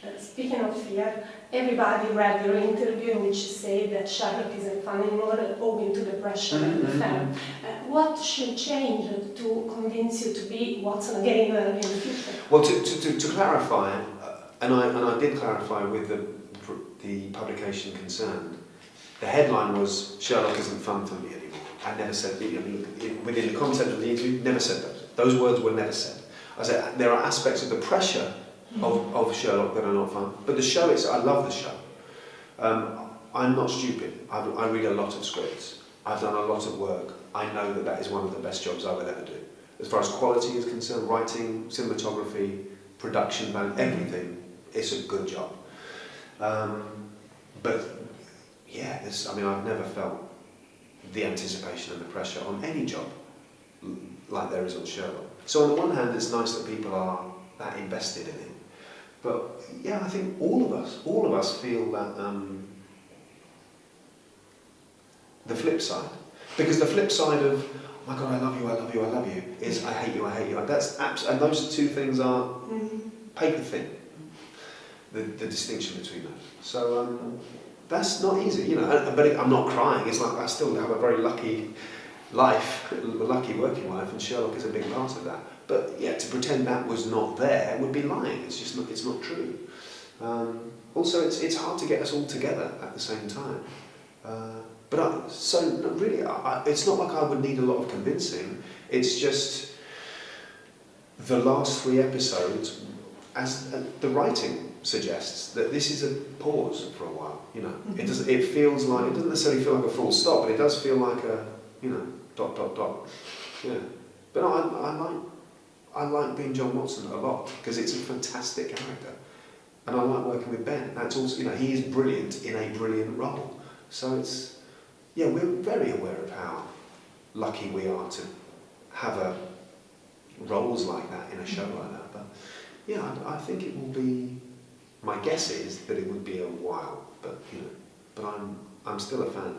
Uh, speaking of fear, everybody read your interview in which you say that Sherlock isn't fun anymore owing to the pressure mm -hmm. of the Mm-hmm. Uh, what should change to convince you to be Watson again in the future? Well, to, to, to, to clarify, uh, and I, and I did clarify with the, the publication concerned, the headline was Sherlock isn't fun for me anymore. I never said, I mean, within the content of the interview, never said that. Those words were never said. I said there are aspects of the pressure of, of Sherlock that are not fun, but the show is, I love the show. Um, I'm not stupid. I, I read a lot of scripts. I've done a lot of work. I know that that is one of the best jobs I will ever do. As far as quality is concerned, writing, cinematography, production value, everything, it's a good job. Um, but yeah, I mean, I've never felt the anticipation and the pressure on any job like there is on Sherlock. So on the one hand, it's nice that people are that invested in it. But yeah, I think all of us, all of us feel that um, the flip side. Because the flip side of, oh my God, I love you, I love you, I love you, is I hate you, I hate you. That's abs and those two things are paper thin, the, the distinction between those. So um, that's not easy, you know, but I'm not crying. It's like I still have a very lucky life, a lucky working life, and Sherlock is a big part of that. But yeah, to pretend that was not there would be lying. It's just not, it's not true. Um, also, it's, it's hard to get us all together at the same time. Uh, but I, so really, I, I, it's not like I would need a lot of convincing. It's just the last three episodes, as uh, the writing suggests, that this is a pause for a while. You know, it does. It feels like it doesn't necessarily feel like a full stop, but it does feel like a you know dot dot dot. Yeah, but I, I like I like being John Watson a lot because it's a fantastic character, and I like working with Ben. That's also you know he is brilliant in a brilliant role. So it's yeah we're very aware of how lucky we are to have a roles like that in a show like that. But yeah, I, I think it will be. My guess is that it would be a while, but you know, but I'm I'm still a fan.